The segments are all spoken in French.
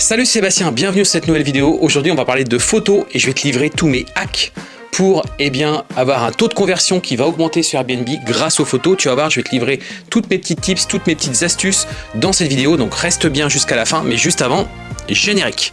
Salut Sébastien, bienvenue sur cette nouvelle vidéo. Aujourd'hui on va parler de photos et je vais te livrer tous mes hacks pour eh avoir un taux de conversion qui va augmenter sur Airbnb grâce aux photos. Tu vas voir, je vais te livrer toutes mes petites tips, toutes mes petites astuces dans cette vidéo. Donc reste bien jusqu'à la fin, mais juste avant, générique.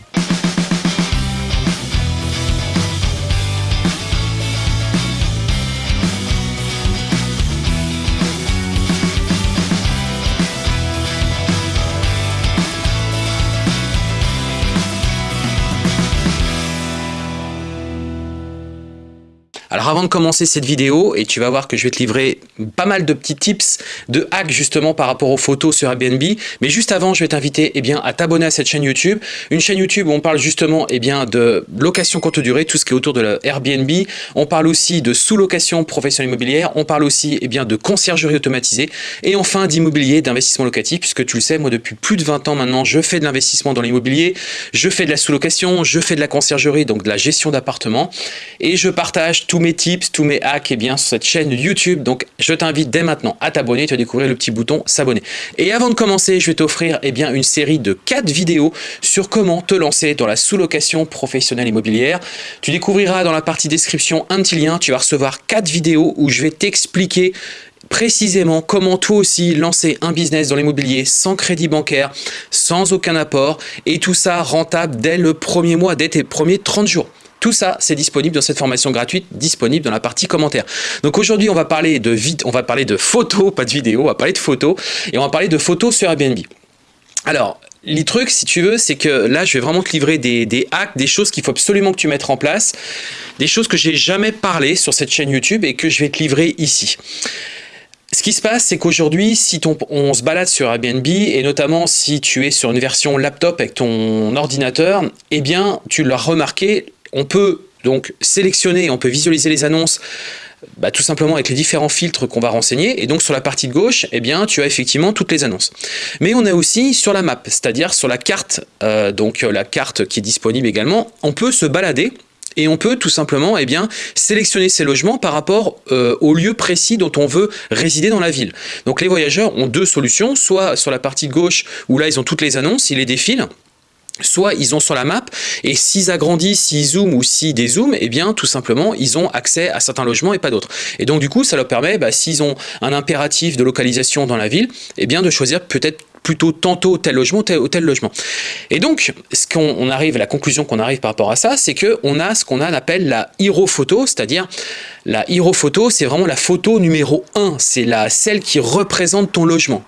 Alors avant de commencer cette vidéo, et tu vas voir que je vais te livrer pas mal de petits tips de hacks justement par rapport aux photos sur Airbnb, mais juste avant, je vais t'inviter eh bien à t'abonner à cette chaîne YouTube, une chaîne YouTube où on parle justement eh bien de location courte durée, tout ce qui est autour de la Airbnb, on parle aussi de sous-location professionnelle immobilière, on parle aussi eh bien de conciergerie automatisée, et enfin d'immobilier, d'investissement locatif, puisque tu le sais, moi depuis plus de 20 ans maintenant, je fais de l'investissement dans l'immobilier, je fais de la sous-location, je fais de la conciergerie, donc de la gestion d'appartements, et je partage tous mes tips, tous mes hacks et bien, sur cette chaîne YouTube. Donc, je t'invite dès maintenant à t'abonner. Tu vas découvrir le petit bouton s'abonner. Et avant de commencer, je vais t'offrir eh bien une série de 4 vidéos sur comment te lancer dans la sous-location professionnelle immobilière. Tu découvriras dans la partie description un petit lien. Tu vas recevoir 4 vidéos où je vais t'expliquer précisément comment toi aussi lancer un business dans l'immobilier sans crédit bancaire, sans aucun apport et tout ça rentable dès le premier mois, dès tes premiers 30 jours. Tout ça, c'est disponible dans cette formation gratuite, disponible dans la partie commentaires. Donc aujourd'hui, on va parler de vite, on va parler de photos, pas de vidéos, on va parler de photos et on va parler de photos sur Airbnb. Alors, les trucs, si tu veux, c'est que là, je vais vraiment te livrer des, des hacks, des choses qu'il faut absolument que tu mettes en place, des choses que j'ai jamais parlé sur cette chaîne YouTube et que je vais te livrer ici. Ce qui se passe, c'est qu'aujourd'hui, si on se balade sur Airbnb, et notamment si tu es sur une version laptop avec ton ordinateur, eh bien, tu l'as remarqué, on peut donc sélectionner, on peut visualiser les annonces bah, tout simplement avec les différents filtres qu'on va renseigner. Et donc sur la partie de gauche, eh bien, tu as effectivement toutes les annonces. Mais on a aussi sur la map, c'est-à-dire sur la carte, euh, donc la carte qui est disponible également, on peut se balader et on peut tout simplement eh bien, sélectionner ces logements par rapport euh, au lieu précis dont on veut résider dans la ville. Donc les voyageurs ont deux solutions, soit sur la partie gauche où là ils ont toutes les annonces, ils les défilent, soit ils ont sur la map et s'ils agrandissent, s'ils zooment ou s'ils dézooment, eh bien tout simplement ils ont accès à certains logements et pas d'autres. Et donc du coup ça leur permet, bah, s'ils ont un impératif de localisation dans la ville, eh bien de choisir peut-être plutôt tantôt tel logement ou tel, logement. Et donc, ce qu'on arrive, la conclusion qu'on arrive par rapport à ça, c'est qu'on a ce qu'on appelle la hero photo, c'est-à-dire la hero photo, c'est vraiment la photo numéro 1, c'est celle qui représente ton logement.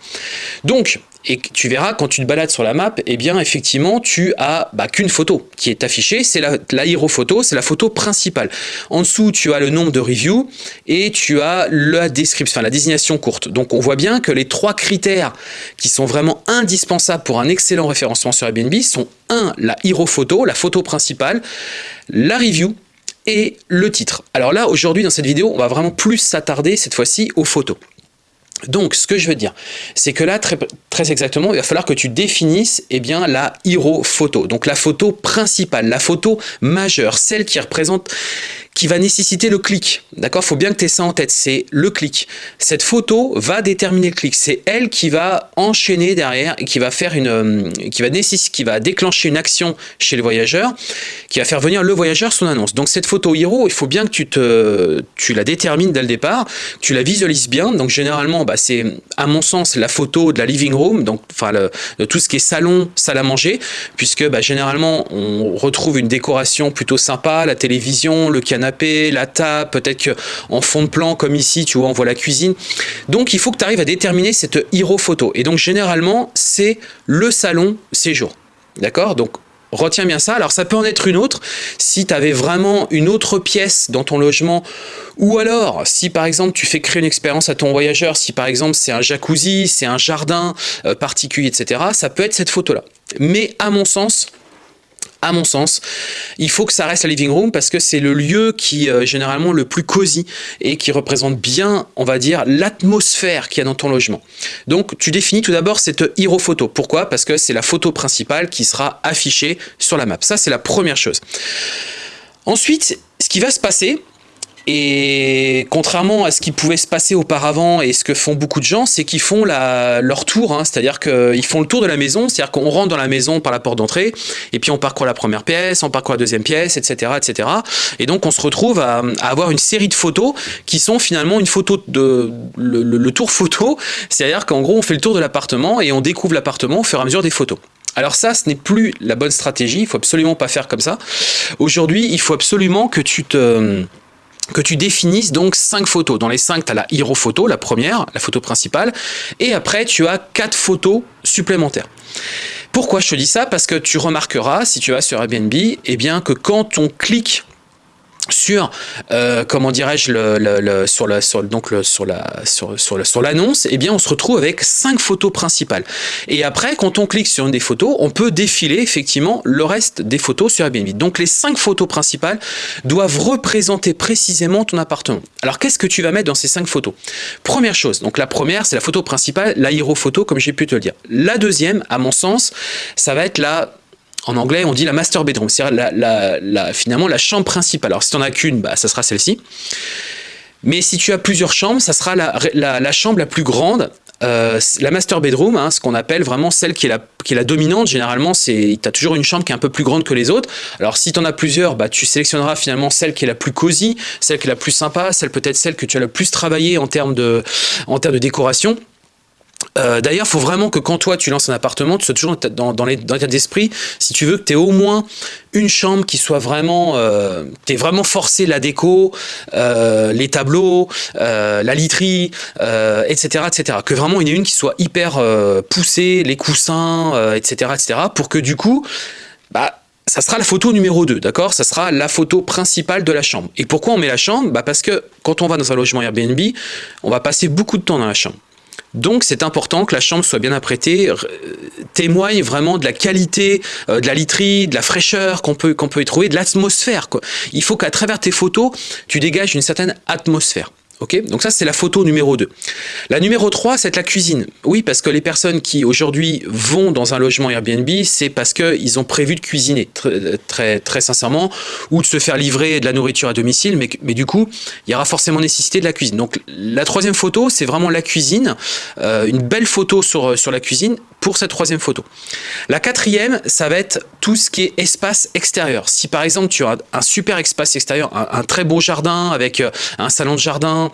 Donc, et tu verras, quand tu te balades sur la map, eh bien, effectivement, tu as bah, qu'une photo qui est affichée. C'est la, la hero photo, c'est la photo principale. En dessous, tu as le nombre de reviews et tu as la description, enfin, la désignation courte. Donc, on voit bien que les trois critères qui sont vraiment indispensables pour un excellent référencement sur Airbnb sont 1. La hero photo, la photo principale, la review et le titre. Alors là, aujourd'hui, dans cette vidéo, on va vraiment plus s'attarder cette fois-ci aux photos. Donc, ce que je veux dire, c'est que là, très, très, exactement, il va falloir que tu définisses eh bien, la hero photo. Donc, la photo principale, la photo majeure, celle qui représente, qui va nécessiter le clic. D'accord? Faut bien que tu aies ça en tête, c'est le clic. Cette photo va déterminer le clic. C'est elle qui va enchaîner derrière et qui va faire une, euh, qui va nécessiter, qui va déclencher une action chez le voyageur, qui va faire venir le voyageur son annonce. Donc cette photo hero, il faut bien que tu, te, tu la détermines dès le départ, tu la visualises bien. Donc généralement, bah, c'est à mon sens la photo de la living room, donc enfin de tout ce qui est salon, salle à manger, puisque bah, généralement on retrouve une décoration plutôt sympa, la télévision, le canapé la table, peut-être qu'en fond de plan, comme ici, tu vois, on voit la cuisine. Donc, il faut que tu arrives à déterminer cette hero photo. Et donc, généralement, c'est le salon séjour. D'accord? Donc, Retiens bien ça. Alors, ça peut en être une autre si tu avais vraiment une autre pièce dans ton logement ou alors si, par exemple, tu fais créer une expérience à ton voyageur, si, par exemple, c'est un jacuzzi, c'est un jardin euh, particulier, etc., ça peut être cette photo-là. Mais à mon sens, à mon sens, il faut que ça reste la living room parce que c'est le lieu qui est euh, généralement le plus cosy et qui représente bien, on va dire, l'atmosphère qu'il y a dans ton logement. Donc, tu définis tout d'abord cette hero photo. Pourquoi? Parce que c'est la photo principale qui sera affichée sur la map. Ça, c'est la première chose. Ensuite, ce qui va se passer, Et contrairement à ce qui pouvait se passer auparavant et ce que font beaucoup de gens, c'est qu'ils font la, leur tour, hein, c'est-à-dire qu'ils font le tour de la maison, c'est-à-dire qu'on rentre dans la maison par la porte d'entrée, et puis on parcourt la première pièce, on parcourt la deuxième pièce, etc. etc. Et donc on se retrouve à, avoir une série de photos qui sont finalement une photo de le, le tour photo, c'est-à-dire qu'en gros on fait le tour de l'appartement et on découvre l'appartement au fur et à mesure des photos. Alors ça, ce n'est plus la bonne stratégie, il faut absolument pas faire comme ça. Aujourd'hui, il faut absolument que tu te que tu définisses donc cinq photos. Dans les cinq, tu as la hero photo, la première, la photo principale, et après tu as quatre photos supplémentaires. Pourquoi je te dis ça? Parce que tu remarqueras, si tu vas sur Airbnb, eh bien que quand on clique sur euh, comment dirais-je le, sur la sur donc le, sur la sur sur, sur l'annonce eh bien on se retrouve avec cinq photos principales. Et après quand on clique sur une des photos on peut défiler effectivement le reste des photos sur Airbnb. Donc les cinq photos principales doivent représenter précisément ton appartement. Alors qu'est-ce que tu vas mettre dans ces cinq photos? Première chose donc la première c'est la photo principale la photo comme j'ai pu te le dire. La deuxième à mon sens ça va être la en anglais, on dit la master bedroom, c'est-à-dire la, finalement la chambre principale. Alors si tu n'en as qu'une, bah, ça sera celle-ci. Mais si tu as plusieurs chambres, ça sera la, chambre la plus grande, euh, la master bedroom, hein, ce qu'on appelle vraiment celle qui est la, dominante. Généralement, tu as toujours une chambre qui est un peu plus grande que les autres. Alors si tu en as plusieurs, bah, tu sélectionneras finalement celle qui est la plus cosy, celle qui est la plus sympa, celle peut-être celle que tu as le plus travaillé en termes de, en termes de décoration. Euh, d'ailleurs, il faut vraiment que quand toi tu lances un appartement, tu sois toujours dans, l'état d'esprit, si tu veux que tu aies au moins une chambre qui soit vraiment, euh, vraiment forcé la déco, euh, les tableaux, euh, la literie, etc., etc. Que vraiment il y en ait une qui soit hyper poussée, les coussins, etc., etc. Pour que du coup, bah, ça sera la photo numéro 2, d'accord? Ça sera la photo principale de la chambre. Et pourquoi on met la chambre? Bah Parce que quand on va dans un logement Airbnb, on va passer beaucoup de temps dans la chambre. Donc c'est important que la chambre soit bien apprêtée, témoigne vraiment de la qualité, euh, de la literie, de la fraîcheur qu'on peut, qu'on peut y trouver, de l'atmosphère. Il faut qu'à travers tes photos, tu dégages une certaine atmosphère. Donc ça c'est la photo numéro 2. La numéro 3, c'est la cuisine. Oui, parce que les personnes qui aujourd'hui vont dans un logement Airbnb, c'est parce qu'ils ont prévu de cuisiner, très, très, sincèrement, ou de se faire livrer de la nourriture à domicile, mais, du coup, il y aura forcément nécessité de la cuisine. Donc la troisième photo, c'est vraiment la cuisine, euh, une belle photo sur, sur la cuisine pour cette troisième photo. La quatrième, ça va être tout ce qui est espace extérieur. Si par exemple tu as un super espace extérieur, un très beau jardin avec euh, un salon de jardin,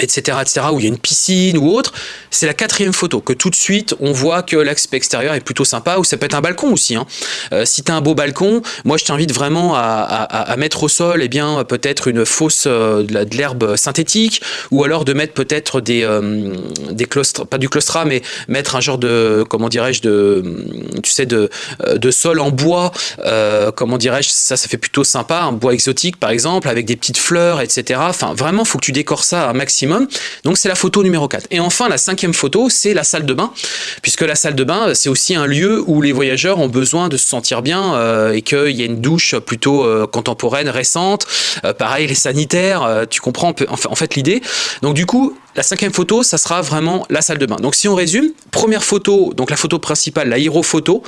etc., etc., où il y a une piscine ou autre, c'est la quatrième photo, que tout de suite, on voit que l'aspect extérieur est plutôt sympa, ou ça peut être un balcon aussi. Hein. Euh, si tu as un beau balcon, moi je t'invite vraiment à, mettre au sol eh bien peut-être une fausse euh, de l'herbe synthétique, ou alors de mettre peut-être des, euh, des pas du claustra, mais mettre un genre de, comment dirais-je, de, tu sais, de, de sol en bois, comment dirais-je, ça, ça fait plutôt sympa, un bois exotique par exemple, avec des petites fleurs, etc. Enfin, vraiment, faut que tu décores ça un maximum donc c'est la photo numéro 4. Et enfin, la cinquième photo, c'est la salle de bain, puisque la salle de bain, c'est aussi un lieu où les voyageurs ont besoin de se sentir bien euh, et qu'il y a une douche plutôt euh, contemporaine, récente. Euh, pareil, les sanitaires, tu comprends en fait l'idée. Donc du coup, la cinquième photo, ça sera vraiment la salle de bain. Donc si on résume, première photo, donc la photo principale, la hero photo.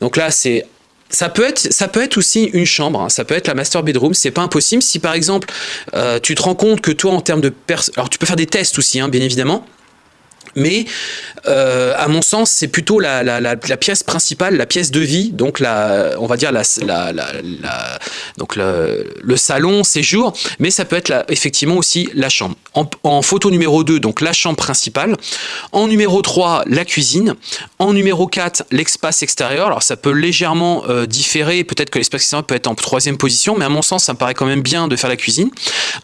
Donc là, c'est ça peut être, ça peut être aussi une chambre, hein. ça peut être la master bedroom, c'est pas impossible. Si par exemple, euh, tu te rends compte que toi, en termes de... Alors tu peux faire des tests aussi, hein, bien évidemment, mais euh, à mon sens, c'est plutôt la, pièce principale, la pièce de vie, donc la, on va dire la, donc le, salon, séjour, mais ça peut être effectivement aussi la chambre. En, photo numéro 2, donc la chambre principale. En numéro 3, la cuisine. En numéro 4, l'espace extérieur. Alors ça peut légèrement euh, différer, peut-être que l'espace extérieur peut être en troisième position, mais à mon sens, ça me paraît quand même bien de faire la cuisine.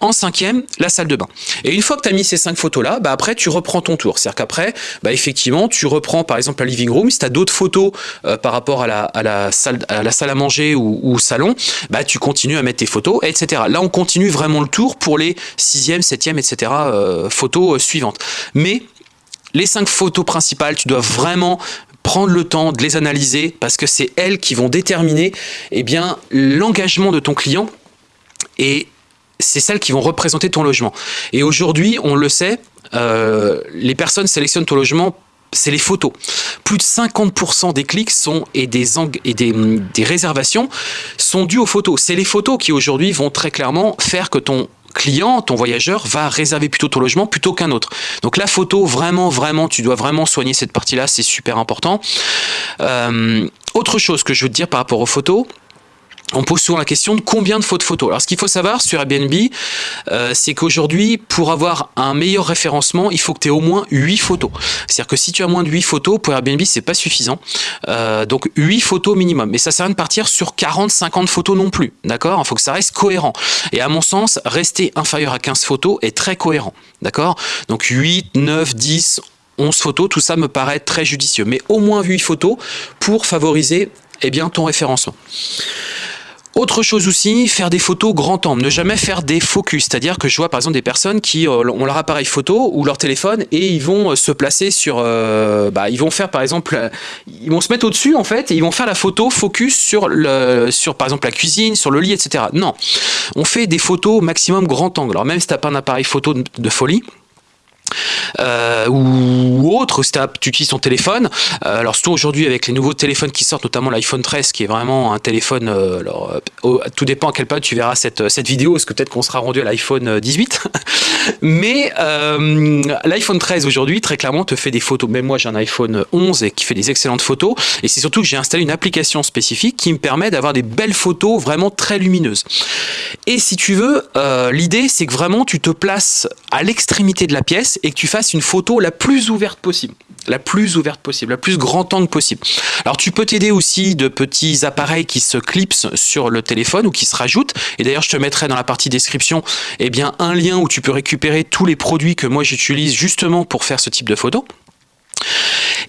En cinquième, la salle de bain. Et une fois que tu as mis ces cinq photos-là, bah après tu reprends ton tour. Qu'après, bah effectivement, tu reprends par exemple la living room, si tu as d'autres photos euh, par rapport à la, salle, à manger ou, salon, bah tu continues à mettre tes photos, etc. Là, on continue vraiment le tour pour les sixième, septième, etc. Photos euh, suivantes. Mais les cinq photos principales, tu dois vraiment prendre le temps de les analyser parce que c'est elles qui vont déterminer eh l'engagement de ton client et c'est celles qui vont représenter ton logement. Et aujourd'hui, on le sait, euh, les personnes sélectionnent ton logement c'est les photos. Plus de 50% des clics sont et des, et des, réservations sont dues aux photos. C'est les photos qui aujourd'hui vont très clairement faire que ton client, ton voyageur, va réserver plutôt ton logement plutôt qu'un autre. Donc la photo, vraiment, vraiment, tu dois vraiment soigner cette partie-là, c'est super important. Euh, autre chose que je veux te dire par rapport aux photos, on pose souvent la question de combien de fautes photos. Alors ce qu'il faut savoir sur Airbnb, euh, c'est qu'aujourd'hui, pour avoir un meilleur référencement, il faut que tu aies au moins 8 photos. C'est-à-dire que si tu as moins de 8 photos, pour Airbnb, c'est pas suffisant. Euh, donc 8 photos minimum. Mais ça sert à rien de partir sur 40, 50 photos non plus. D'accord? Il faut que ça reste cohérent. Et à mon sens, rester inférieur à 15 photos est très cohérent. D'accord? Donc 8, 9, 10, 11 photos, tout ça me paraît très judicieux. Mais au moins 8 photos pour favoriser eh bien, ton référencement. Autre chose aussi, faire des photos grand angle, ne jamais faire des focus, c'est-à-dire que je vois par exemple des personnes qui euh, ont leur appareil photo ou leur téléphone et ils vont euh, se placer sur, euh, bah, ils vont faire par exemple, ils vont se mettre au-dessus en fait et ils vont faire la photo focus sur, le, sur par exemple la cuisine, sur le lit, etc. Non, on fait des photos maximum grand angle. Alors même si tu n'as pas un appareil photo de folie, euh, ou autre, si tu utilises ton téléphone. Euh, alors surtout aujourd'hui avec les nouveaux téléphones qui sortent, notamment l'iPhone 13 qui est vraiment un téléphone, euh, alors, tout dépend à quel point tu verras cette, cette vidéo, parce que peut-être qu'on sera rendu à l'iPhone 18. Mais l'iPhone 13 aujourd'hui, très clairement, te fait des photos. Même moi j'ai un iPhone 11 et qui fait des excellentes photos. Et c'est surtout que j'ai installé une application spécifique qui me permet d'avoir des belles photos vraiment très lumineuses. Et si tu veux, l'idée c'est que vraiment tu te places à l'extrémité de la pièce et que tu fasses une photo la plus ouverte possible. La plus ouverte possible, la plus grand angle possible. Alors tu peux t'aider aussi de petits appareils qui se clipsent sur le téléphone ou qui se rajoutent. Et d'ailleurs, je te mettrai dans la partie description eh bien, un lien où tu peux récupérer tous les produits que moi j'utilise justement pour faire ce type de photo.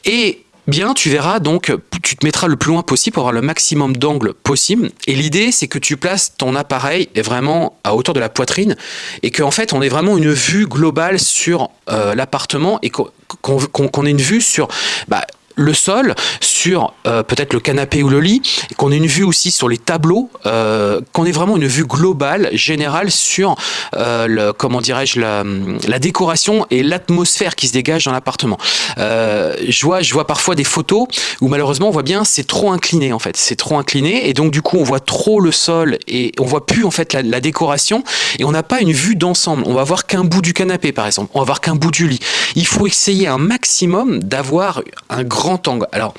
Et bien tu verras donc, tu te mettras le plus loin possible pour avoir le maximum d'angle possible. Et l'idée, c'est que tu places ton appareil vraiment à hauteur de la poitrine et qu'en fait, on ait vraiment une vue globale sur euh, l'appartement et qu'on ait une vue sur bah, le sol, sur euh, peut-être le canapé ou le lit, qu'on ait une vue aussi sur les tableaux, euh, qu'on ait vraiment une vue globale, générale sur euh, le, comment dirais-je la, la, décoration et l'atmosphère qui se dégage dans l'appartement. je vois, je vois parfois des photos où malheureusement on voit bien c'est trop incliné en fait, c'est trop incliné et donc du coup on voit trop le sol et on voit plus en fait la, la décoration et on n'a pas une vue d'ensemble. On va voir qu'un bout du canapé par exemple, on va voir qu'un bout du lit. Il faut essayer un maximum d'avoir un grand angle. Alors,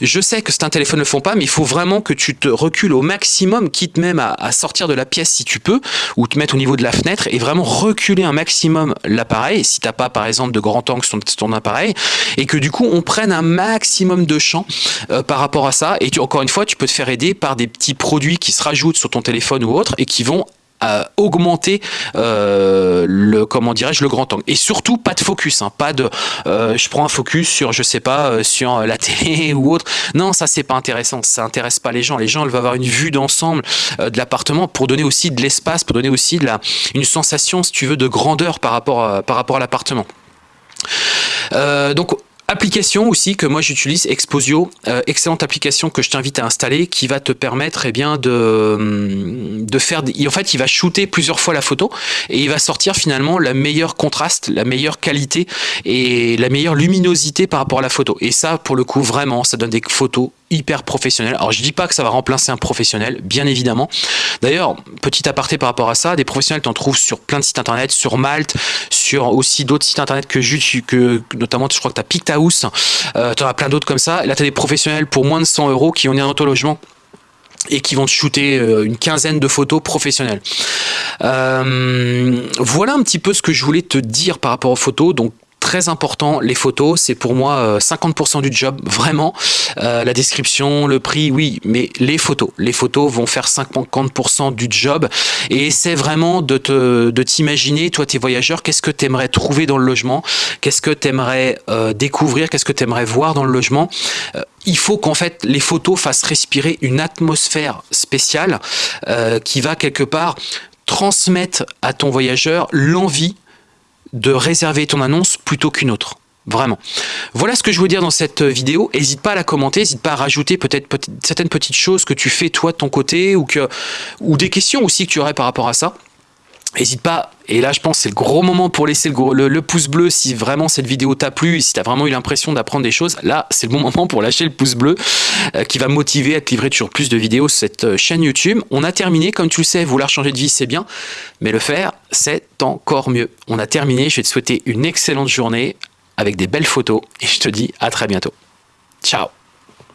je sais que certains téléphones ne le font pas, mais il faut vraiment que tu te recules au maximum, quitte même à, sortir de la pièce si tu peux, ou te mettre au niveau de la fenêtre et vraiment reculer un maximum l'appareil, si tu n'as pas par exemple de grand angle sur ton, appareil, et que du coup on prenne un maximum de champ euh, par rapport à ça. Et encore une fois, tu peux te faire aider par des petits produits qui se rajoutent sur ton téléphone ou autre et qui vont augmenter euh, le comment dirais-je le grand angle. Et surtout pas de focus hein, pas de euh, je prends un focus sur je sais pas euh, sur la télé ou autre. Non ça c'est pas intéressant. Ça intéresse pas les gens. Les gens ils veulent avoir une vue d'ensemble de l'appartement pour donner aussi de l'espace pour donner aussi de la une sensation si tu veux de grandeur par rapport à, par rapport à l'appartement. Donc Application aussi que moi j'utilise, Exposio, euh, excellente application que je t'invite à installer qui va te permettre eh bien, de, hum, de faire... En fait, il va shooter plusieurs fois la photo et il va sortir finalement la meilleure contraste, la meilleure qualité et la meilleure luminosité par rapport à la photo. Et ça, pour le coup, vraiment, ça donne des photos hyper professionnel. Alors je dis pas que ça va remplacer un professionnel, bien évidemment. D'ailleurs, petit aparté par rapport à ça, des professionnels tu en trouves sur plein de sites internet, sur Malte, sur aussi d'autres sites internet que que notamment je crois que tu as Euh, tu en as plein d'autres comme ça. là tu as des professionnels pour moins de 100 euros qui ont un auto-logement et qui vont te shooter euh, une quinzaine de photos professionnelles. Euh, voilà un petit peu ce que je voulais te dire par rapport aux photos. Donc très important, les photos, c'est pour moi 50% euh, du job, vraiment. Euh, la description, le prix, oui, mais les photos. Les photos vont faire 50% du job et c'est vraiment de t'imaginer, de toi, tes voyageurs, qu'est-ce que tu aimerais trouver dans le logement, qu'est-ce que tu aimerais euh, découvrir, qu'est-ce que tu aimerais voir dans le logement? il faut qu'en fait les photos fassent respirer une atmosphère spéciale qui va quelque part transmettre à ton voyageur l'envie de réserver ton annonce plutôt qu'une autre. Vraiment. Voilà ce que je veux dire dans cette vidéo. N'hésite pas à la commenter, n'hésite pas à rajouter peut-être certaines petites choses que tu fais toi de ton côté ou, ou des questions aussi que tu aurais par rapport à ça. N'hésite pas, et là je pense c'est le gros moment pour laisser le, pouce bleu si vraiment cette vidéo t'a plu et si tu as vraiment eu l'impression d'apprendre des choses, là c'est le bon moment pour lâcher le pouce bleu euh, qui va motiver à te livrer toujours plus de vidéos sur cette euh, chaîne YouTube. On a terminé, comme tu le sais, vouloir changer de vie c'est bien, mais le faire c'est encore mieux. On a terminé, je vais te souhaiter une excellente journée avec des belles photos et je te dis à très bientôt. Ciao